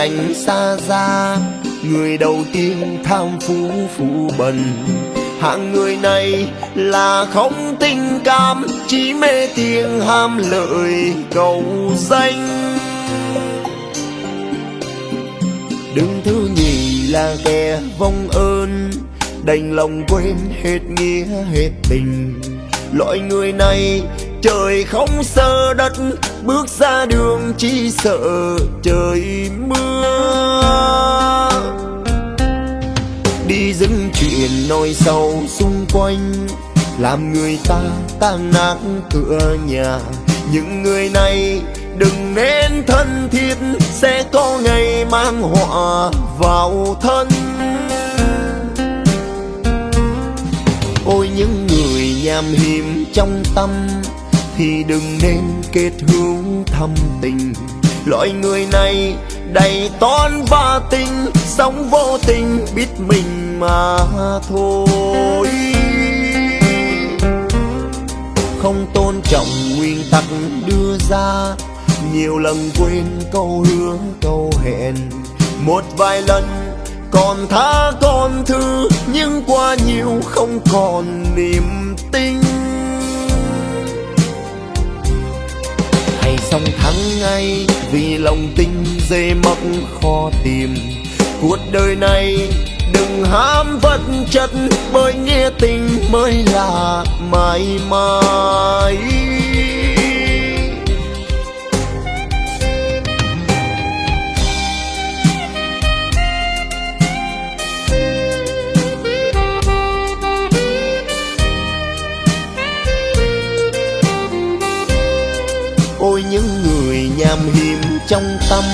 tránh xa ra người đầu tiên tham phú phụ bần. Hạng người này là không tình cảm, chỉ mê tiền ham lợi cầu danh. Đứng thứ nhì là kẻ vong ơn, đành lòng quên hết nghĩa, hết tình. Loại người này trời không sơ đất bước ra đường chỉ sợ trời mưa. Đi dưng chuyện nói sâu xung quanh, làm người ta tan nát cửa nhà. Những người này đừng nên thân thiết, sẽ có ngày mang họa vào thân. Ôi những người nham hiểm trong tâm thì đừng nên kết hữu thâm tình. Loại người này đầy toán và tình, sống vô tình biết mình mà thôi. Không tôn trọng nguyên tắc đưa ra, nhiều lần quên câu hứa, câu hẹn. Một vài lần còn tha còn thứ, nhưng qua nhiều không còn niềm tin. Song xong thắng ngay, vì lòng tin dễ mất khó tìm. Cuộc đời này đừng ham vật chất, bởi nghĩa tình mới là mãi mãi. Trong tâm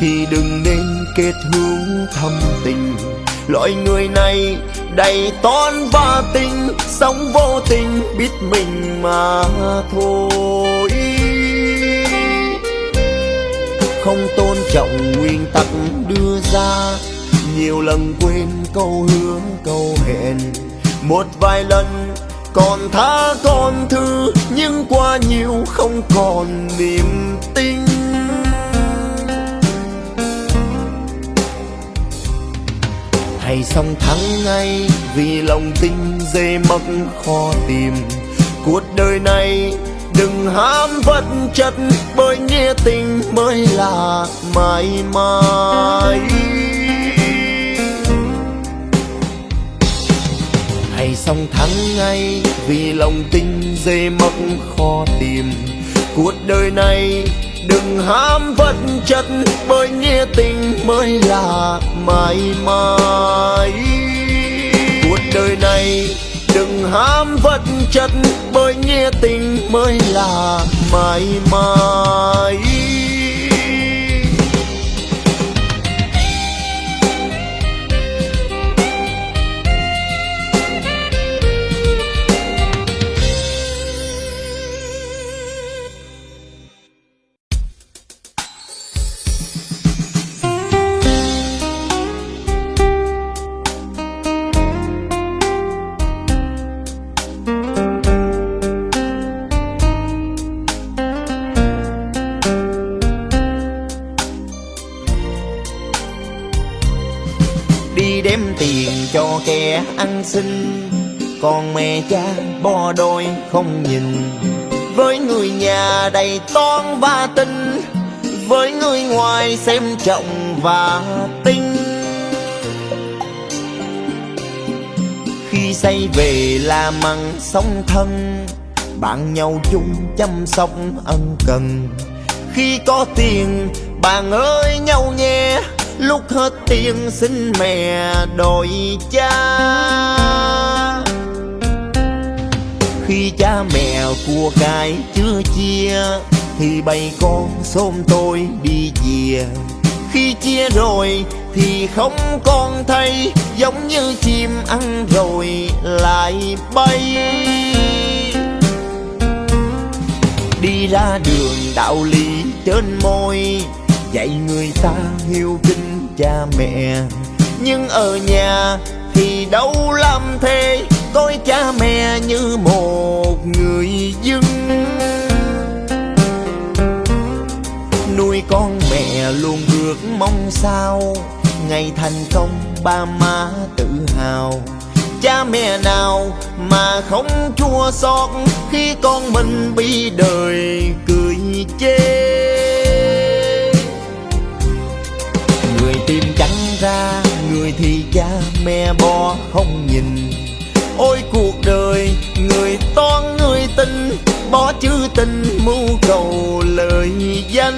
thì đừng nên kết hữu thâm tình. Loại người này đầy toan và tình, sống vô tình biết mình mà thôi. Không tôn trọng nguyên tắc đưa ra, nhiều lần quên câu hứa, câu hẹn. Một vài lần còn tha còn thư nhưng qua nhiều không còn niềm tin. Hay xong thắng ngay, vì lòng tin dễ mất khó tìm. Cuộc đời này đừng ham vật chất, bởi nghĩa tình mới là mãi mãi. Hay xong thắng ngay, vì lòng tin dễ mất khó tìm. Cuộc đời này đừng ham vật chất, bởi nghĩa tình mới là mãi mãi. Cuộc đời này, đừng ham vật chất, bởi nghĩa tình mới là mãi mãi. Sinh. Còn mẹ cha bo đôi không nhìn. Với người nhà đầy toan và tình. Với người ngoài xem trọng và tinh khi say về là mặn sống thân. Bạn nhau chung chăm sóc ân cần. Khi có tiền, bạn ơi nhau nhé. Lúc hết tiền, xin mẹ đổi cha khi cha mẹ của cái chưa chia, thì bầy con xôm tôi đi về khi chia rồi thì không còn thấy, giống như chim ăn rồi lại bay. Đi ra đường đạo lý trên môi, dạy người ta hiếu kính cha mẹ. Nhưng ở nhà thì đâu làm thế coi cha mẹ như một người dưng nuôi con mẹ luôn ước mong sao, ngày thành công ba má tự hào. Cha mẹ nào mà không chua xót khi con mình bị đời cười chê? Người tìm trắng ra, người thì cha mẹ bỏ không bỏ chữ tình mưu cầu lời danh.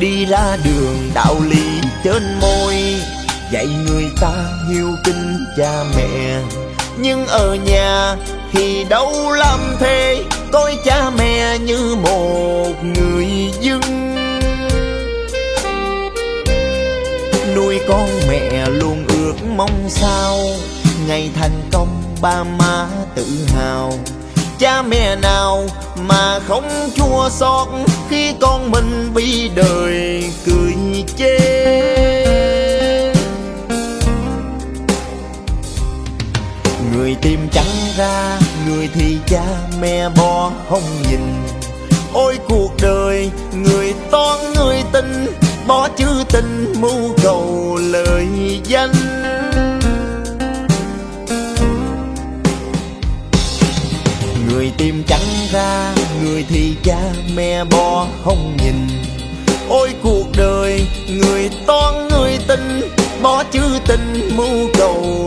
Đi ra đường đạo lý trên môi, dạy người ta hiếu kính cha mẹ. Nhưng ở nhà thì đâu làm thế, coi cha mẹ như một người dân. Nuôi con mẹ luôn ước mong sao, ngày thành công ba má tự hào. Cha mẹ nào mà không chua xót khi con mình bị đời thì cha mẹ bỏ không nhìn. Ôi cuộc đời, người toán, người tình bỏ chữ tình mưu cầu lời danh. Người tìm trắng ra, người thì cha mẹ bỏ không nhìn. Ôi cuộc đời, người toán, người tình bỏ chữ tình mưu cầu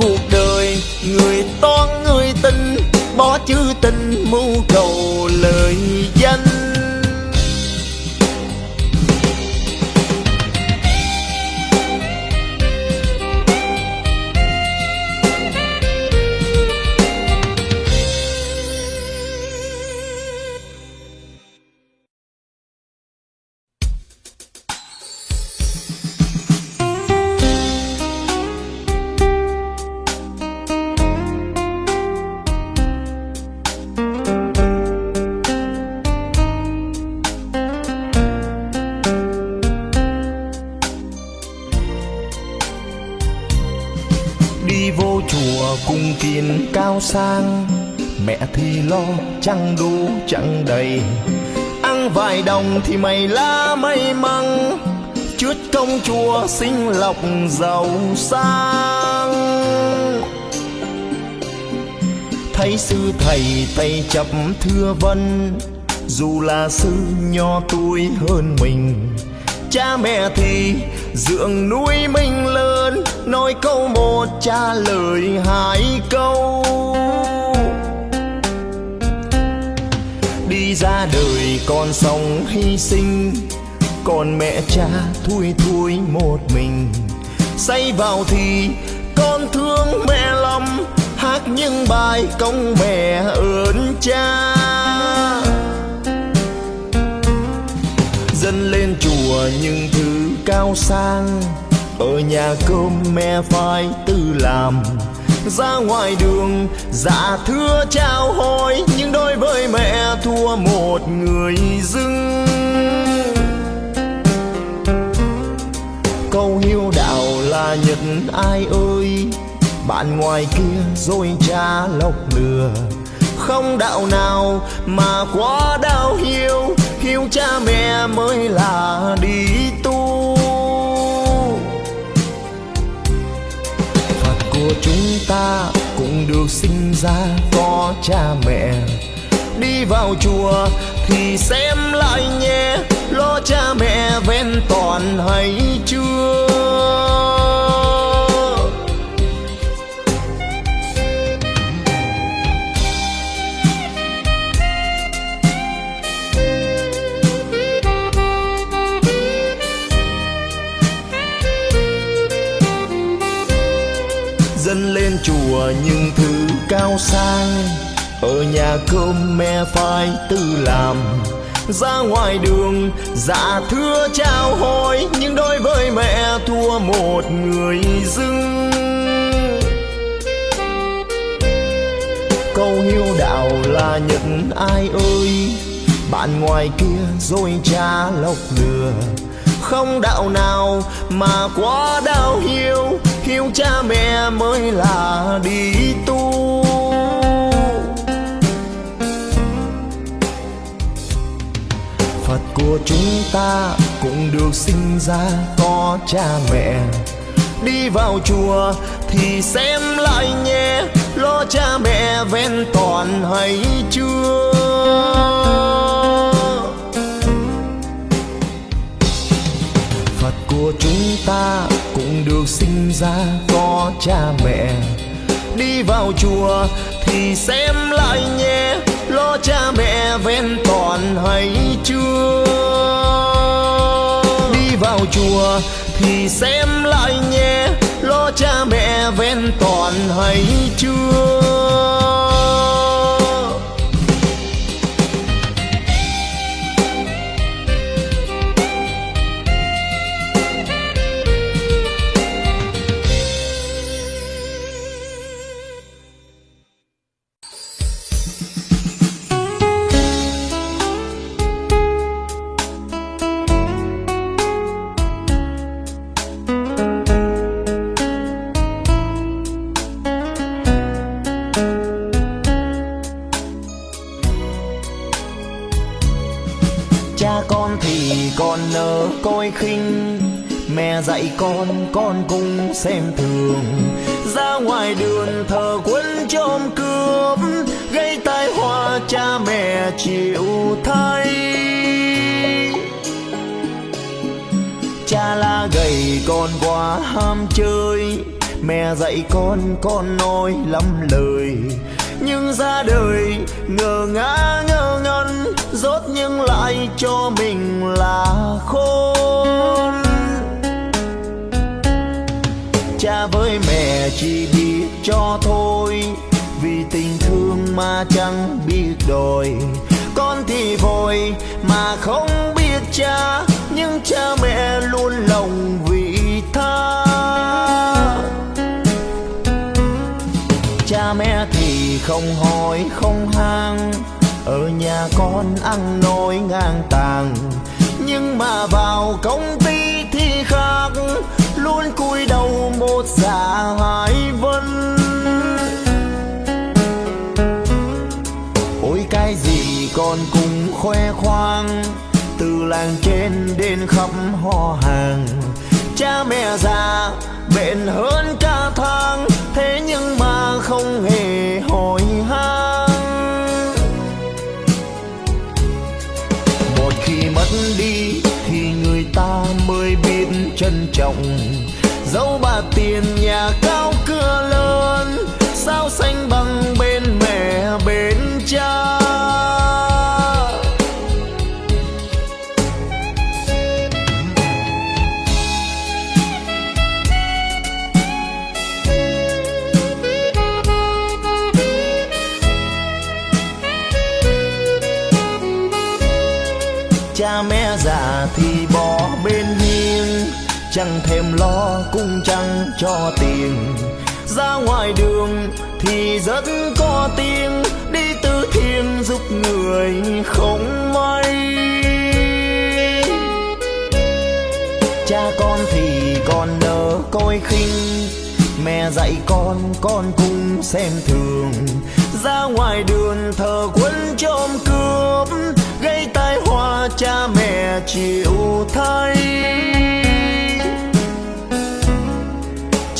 cuộc đời người toan người tình bỏ chữ tình mưu cầu lời danh. Chẳng đủ, chẳng đầy. Ăn vài đồng thì mày lá may mắn chút công chùa sinh lọc giàu sang. Thấy sư thầy tay chập thưa vân, dù là sư nho tuổi hơn mình. Cha mẹ thì dưỡng nuôi mình lớn, nói câu một trả lời hai câu. Ra đời con sống hy sinh. Còn mẹ cha thui thui một mình. Say vào thì con thương mẹ lắm. Hát những bài công mẹ ơn cha. Dân lên chùa những thứ cao sang. Ở nhà cơm mẹ phải tự làm ra ngoài đường. Dạ thưa chào hỏi, nhưng đối với mẹ thua một người dưng. Câu hiếu đạo là nhật, ai ơi? Bạn ngoài kia rồi cha lọc lừa. Không đạo nào mà quá đau hiếu hiếu cha mẹ mới là đi tu. Ta cũng được sinh ra có cha mẹ. Đi vào chùa thì xem lại nhé lo cha mẹ ven toàn hay chưa? Chùa những thứ cao sang. Ở nhà cơm mẹ phải tự làm. Ra ngoài đường dạ thưa chào hỏi, nhưng đối với mẹ thua một người dưng. Câu hiếu đạo là nhận ai ơi, bạn ngoài kia rồi cha lọc lừa. Không đạo nào mà quá đau hiếu hiếu cha mẹ mới là đi tu. Phật của chúng ta cũng được sinh ra, có cha mẹ. Đi vào chùa thì xem lại nhé, Lo cha mẹ ven toàn hay chưa? Phật của chúng ta được sinh ra có cha mẹ. Đi vào chùa thì xem lại nhé, Lo cha mẹ ven toàn hay chưa? Đi vào chùa thì xem lại nhé, Lo cha mẹ ven toàn hay chưa? Con cũng xem thường. Ra ngoài đường thờ quân trộm cướp, gây tai họa cha mẹ chịu thay. Cha la gầy con quá ham chơi, mẹ dạy con con nói lắm lời. Nhưng ra đời ngờ ngã ngơ ngẩn, rốt nhưng lại cho mình là khôn cha với mẹ chỉ biết cho thôi. Vì tình thương mà chẳng biết đòi. Con thì vội mà không biết cha, nhưng cha mẹ luôn lòng vị tha. Cha mẹ thì không hỏi, không hang. Ở nhà con ăn nói ngang tàng. Nhưng mà vào công ty thì khác luôn cúi đầu một dạ hai vân. Ôi, cái gì còn cũng khoe khoang, từ làng trên đến khắp họ hàng. Cha mẹ già bệnh hơn cả dẫu bà tiền nhà cao chẳng thèm lo, cũng chẳng cho tiền. Ra ngoài đường thì rất có tiếng, đi từ thiện giúp người không may. Cha con thì còn nỡ coi khinh, mẹ dạy con con cũng xem thường. Ra ngoài đường thờ quân trộm cướp, gây tai họa cha mẹ chịu thay.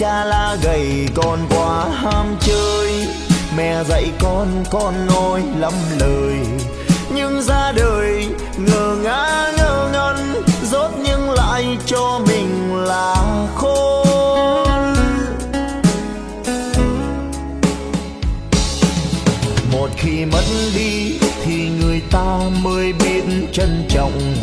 Cha la gầy, con quá ham chơi. Mẹ dạy con con nói lắm lời. Nhưng ra đời ngờ ngã ngơ ngẩn. Rốt nhưng lại cho mình là khôn. Một khi mất đi, thì người ta mới biết trân trọng.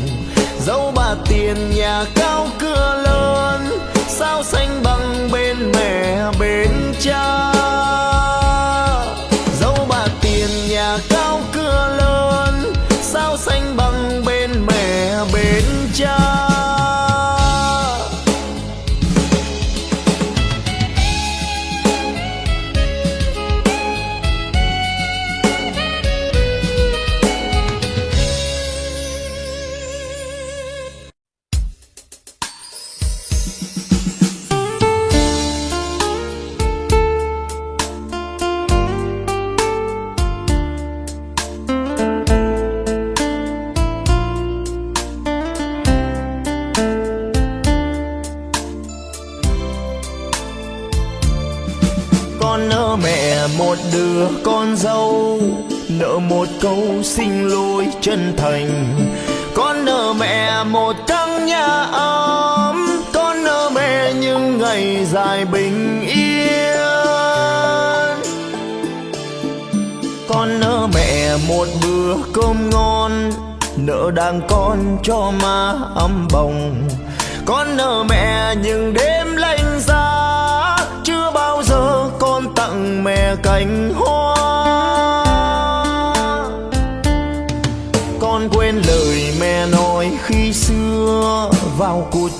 Dẫu bà tiền nhà cao, cửa lớn sao xanh bằng bên mẹ bên cha? Xin lỗi chân thành. Con nợ mẹ một căn nhà ấm, con nợ mẹ những ngày dài bình yên. Con nợ mẹ một bữa cơm ngon, nợ đàn con cho má ấm bồng. Con nợ mẹ những đêm lạnh giá, chưa bao giờ con tặng mẹ cành hoa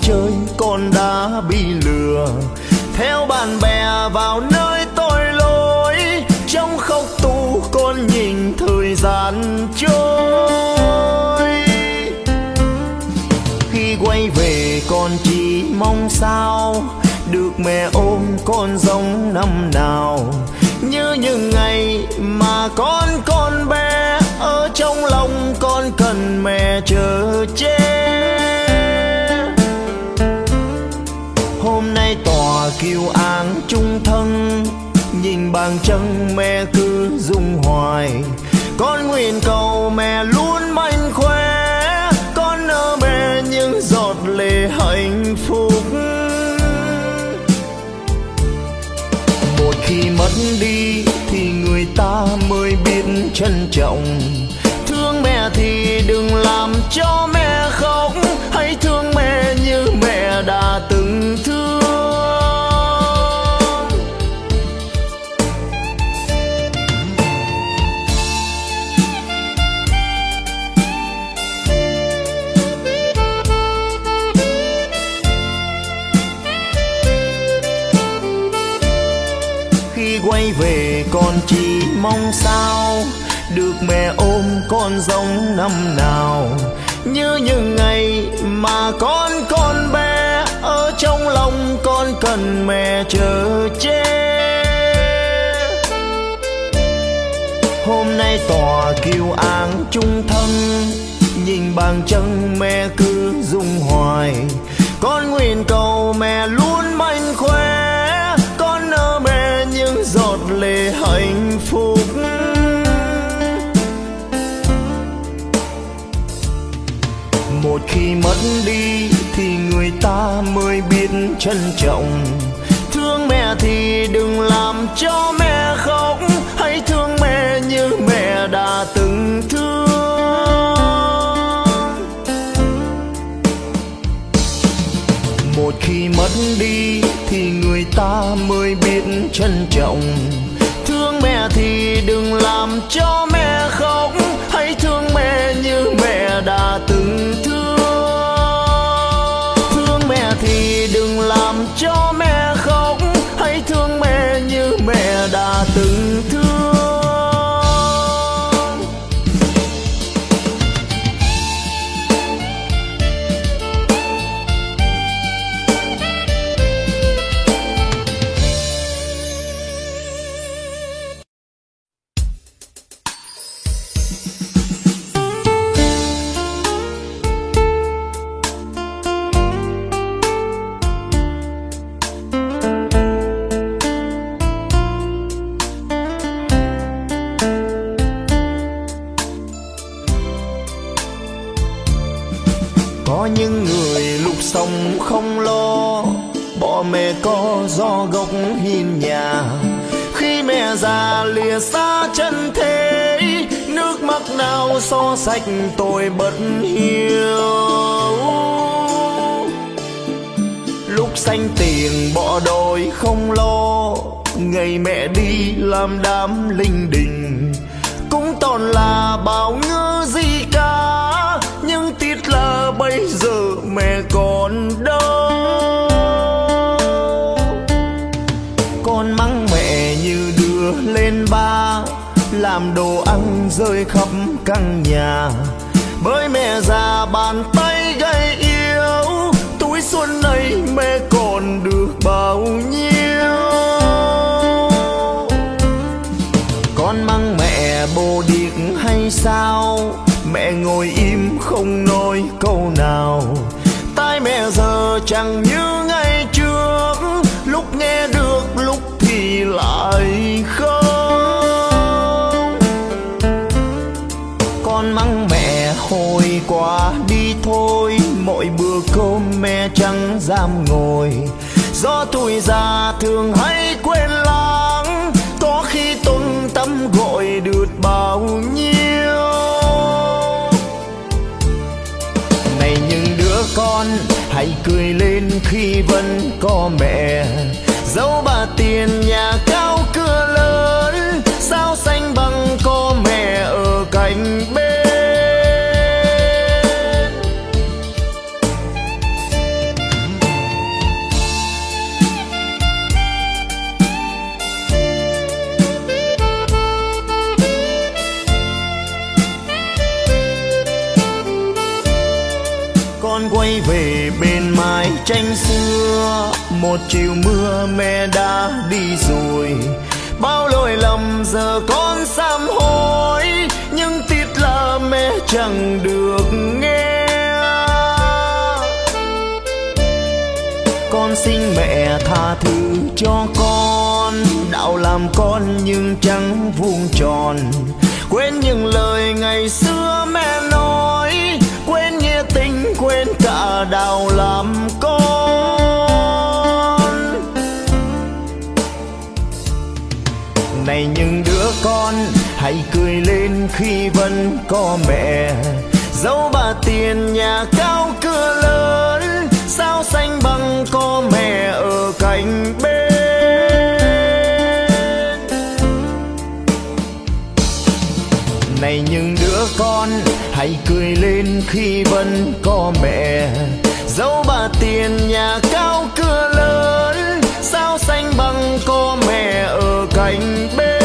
chơi, con đã bị lừa. Theo bạn bè vào nơi tội lỗi, trong khóc tu con nhìn thời gian trôi. Khi quay về, con chỉ mong sao được mẹ ôm con giống năm nào. Như những ngày mà con con bé ở trong lòng con cần mẹ chờ che. Bàn chân mẹ cứ rung hoài. Con nguyện cầu mẹ luôn mạnh khỏe, con nợ mẹ những giọt lệ hạnh phúc. Một khi mất đi thì người ta mới biết trân trọng. Thương mẹ thì đừng làm cho mẹ mong sao được mẹ ôm con giống năm nào. Như những ngày mà con con bé ở trong lòng con cần mẹ chờ che. Hôm nay tòa kiêu án chung thân, nhìn bàn chân mẹ cứ rung hoài. Con nguyện cầu mẹ luôn mạnh khỏe lệ hạnh phúc. Một khi mất đi thì người ta mới biết trân trọng. Thương mẹ thì đừng làm cho mẹ khóc, hãy thương mẹ như mẹ đã từng thương. Một khi mất đi thì người ta mới biết trân trọng làm nào so sạch tôi bất hiếu. Lúc xanh tiền bỏ đôi không lo, ngày mẹ đi làm đám linh đình. Cũng toàn là bao ngư gì cả nhưng tiếc là bây giờ làm đồ ăn rơi khắp căn nhà. Bởi mẹ già bàn tay gầy yếu, túi xuân này mẹ còn được bao nhiêu? Con mang mẹ bồ điệt hay sao? Mẹ ngồi im không nói câu nào. Tai mẹ giờ chẳng như mỗi bữa cô mẹ chẳng dám ngồi. Do tuổi già thường hay quên lãng, có khi tôn tâm gọi được bao nhiêu. Này những đứa con, hãy cười lên khi vẫn có mẹ. Dẫu bà tiền nhà một chiều mưa mẹ đã đi rồi. Bao lỗi lầm giờ con sám hối, nhưng tiếc là mẹ chẳng được nghe. Con xin mẹ tha thứ cho con, đạo làm con nhưng chẳng vuông tròn. Quên những lời ngày xưa mẹ nói, quên nghĩa tình, quên cả đạo làm con. Hãy cười lên khi vẫn có mẹ. Dẫu bà tiền nhà cao cửa lớn, sao xanh bằng có mẹ ở cạnh bên. Này những đứa con, hãy cười lên khi vẫn có mẹ. Dẫu bà tiền nhà cao cửa lớn, sao xanh bằng có mẹ ở cạnh bên.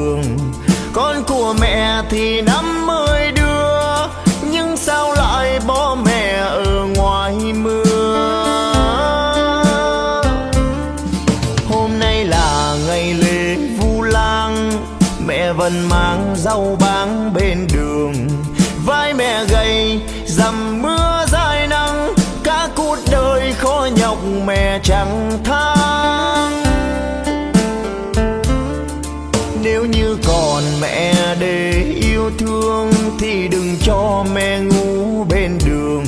Phố con của mẹ thì năm mới đưa nhưng sao lại bỏ mẹ ở ngoài mưa? Hôm nay là ngày lễ vu lan mẹ vẫn mang rau mẹ ngủ bên đường.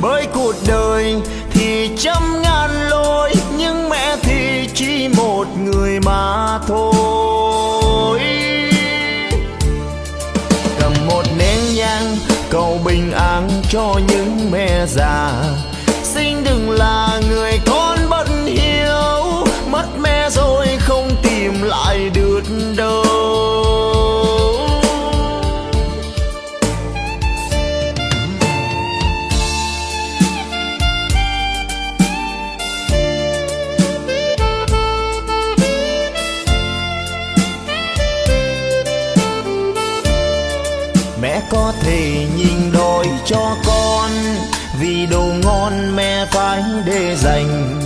Bởi cuộc đời thì trăm ngàn lối nhưng mẹ thì chỉ một người mà thôi. Cầm một nén nhang, cầu bình an cho những mẹ già. Cho con. Vì đồ ngon mẹ phải để dành.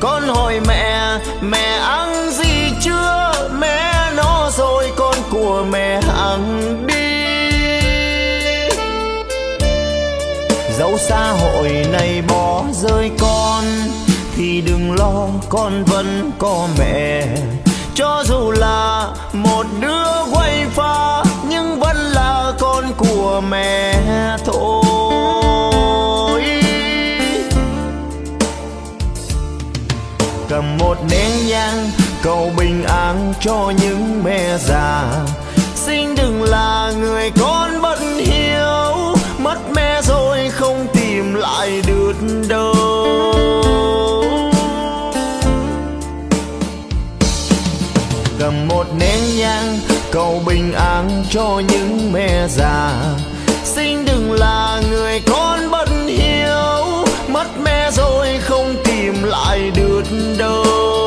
Con hỏi mẹ mẹ ăn gì chưa? Mẹ nó rồi con của mẹ ăn đi. Dẫu xã hội này bỏ rơi con, thì đừng lo, con vẫn có mẹ. Cho dù là một một nén nhang, cầu bình an cho những mẹ già. Xin đừng là người con bất hiếu, mất mẹ rồi không tìm lại được đâu. Cầm một nén nhang, cầu bình an cho những mẹ già. Xin đừng là người con bất hiếu, mất mẹ rồi không tìm lại được đâu?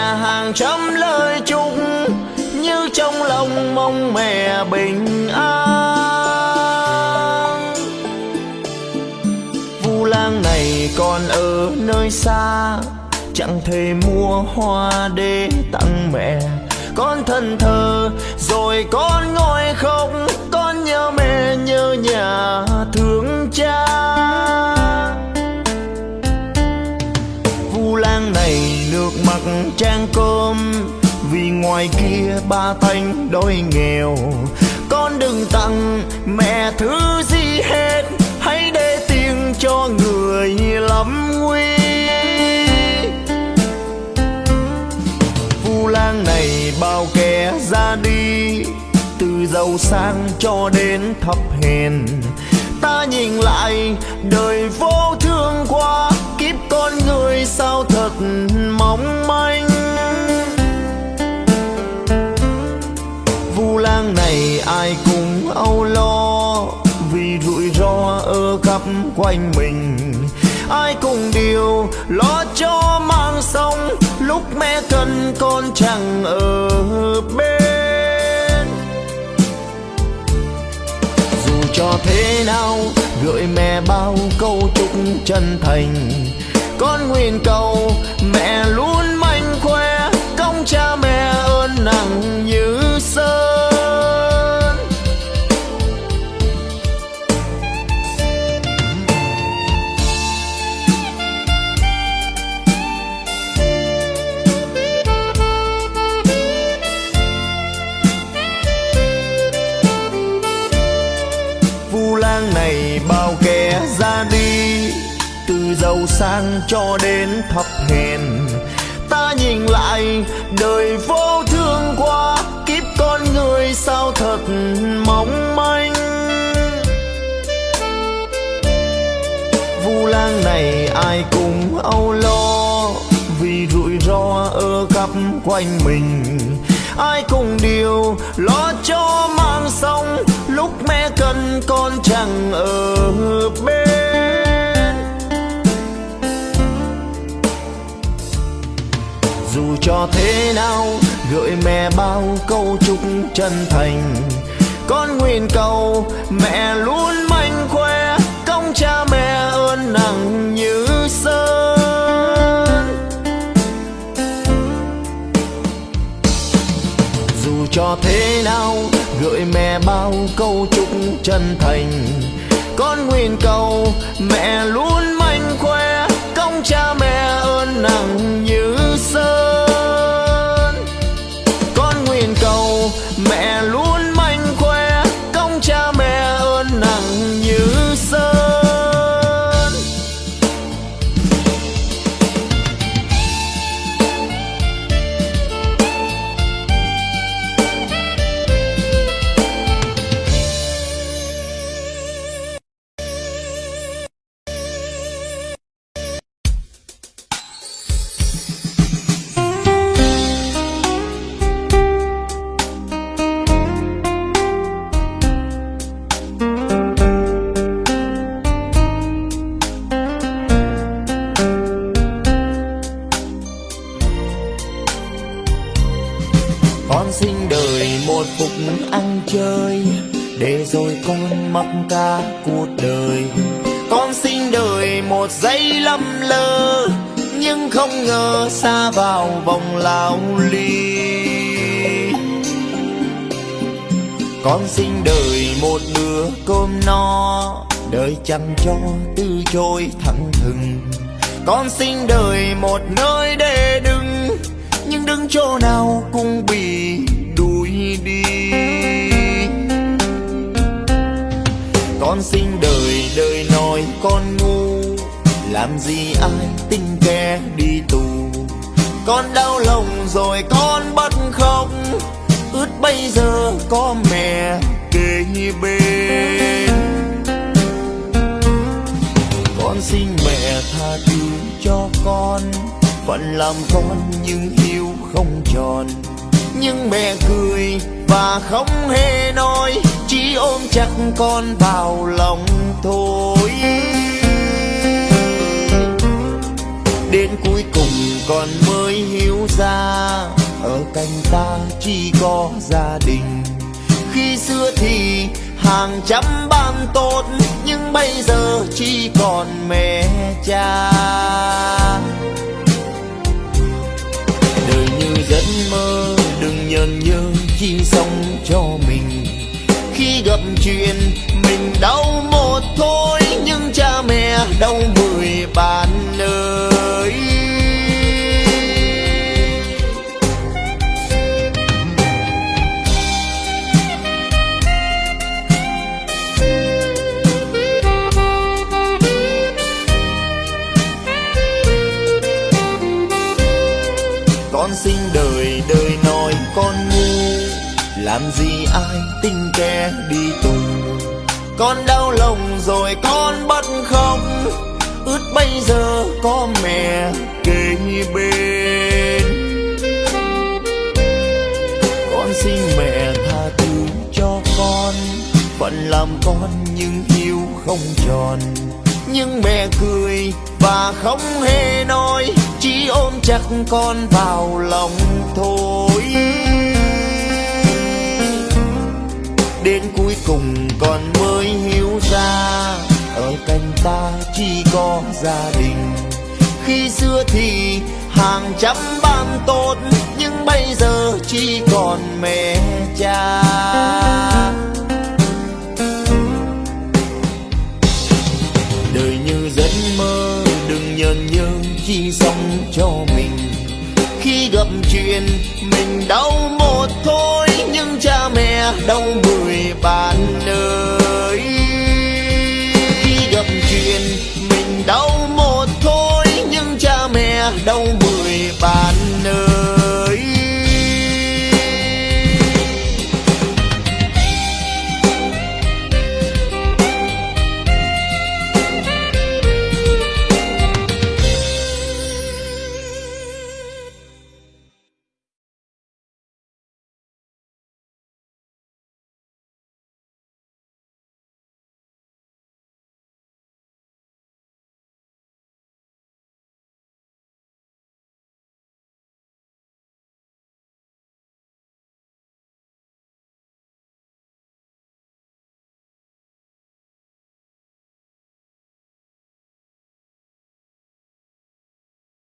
Mẹ hàng trăm lời chúc Như trong lòng mong mẹ bình an. Vu lang này còn ở nơi xa, Chẳng thể mua hoa để tặng mẹ. Con thân thờ, rồi con ngồi khóc, Con nhớ mẹ nhớ nhà thương cha. Trang cơm. Vì ngoài kia ba thanh đói nghèo, Con đừng tặng mẹ thứ gì hết. Hãy để tiền cho người lắm nguy. Vu lang này bao kẻ ra đi, Từ giàu sang cho đến thấp hèn. Ta nhìn lại, đời vô thương qua Kiếp con người sao thật mong manh. Âu lo, Vì rủi ro ở khắp quanh mình. Ai cùng điều lo cho mang sống Lúc mẹ cần con chẳng ở bên. Dù cho thế nào, gửi mẹ bao câu chúc chân thành. Con nguyện cầu mẹ luôn mạnh khỏe, Công cha mẹ ơn nặng như sơn sang cho đến thấp hèn. Ta nhìn lại, đời vô thương qua Kiếp con người sao thật mong manh. Vu lang này ai cũng âu lo, Vì rủi ro ở khắp quanh mình. Ai cùng điều lo cho mang xong Lúc mẹ cần con chẳng ở bên. Cho thế nào? Gửi mẹ bao câu chúc chân thành. Con nguyện cầu mẹ luôn mạnh khỏe, Công cha mẹ ơn nặng như sơn Dù cho thế nào, gửi mẹ bao câu chúc chân thành. Con nguyện cầu mẹ luôn mạnh khỏe, Công cha mẹ ơn nặng như sơn cả cuộc đời. Con sinh đời một giây lầm lơ, nhưng không ngờ xa vào vòng lao ly. Con sinh đời một bữa cơm no, đời chẳng cho từ trôi thẳng thừng. Con sinh đời một nơi để đứng, nhưng đứng chỗ nào cũng bị đuổi đi con sinh đời đời nói con ngu. Làm gì ai tin kẻ đi tù? Con đau lòng rồi con bất khóc. Ướt bây giờ có mẹ kề bên con xin mẹ tha thứ cho con, phận làm con nhưng hiếu không tròn nhưng mẹ cười và không hề nói, chỉ ôm chặt con vào lòng thôi. Đến cuối cùng con mới hiểu ra, ở cạnh ta chỉ có gia đình. Khi xưa thì hàng trăm bạn tốt, nhưng bây giờ chỉ còn mẹ cha. Chi sống cho mình. Khi gặp chuyện mình đau một thôi, nhưng cha mẹ đau mười bạn ơi làm gì ai tin kẻ đi tù con đau lòng rồi con bất không? Ướt bây giờ có mẹ kề bên. Con xin mẹ tha thứ cho con, phận làm con nhưng hiếu không tròn. Nhưng mẹ cười và không hề nói, chỉ ôm chặt con vào lòng thôi đến cuối cùng còn mới hiểu ra. Ở cạnh ta chỉ có gia đình. Khi xưa thì hàng trăm bạn tốt, nhưng bây giờ chỉ còn mẹ cha. Đời như giấc mơ, đừng nhờn nhơ chỉ sống cho mình. Khi gặp chuyện mình đau mẹ đau ba.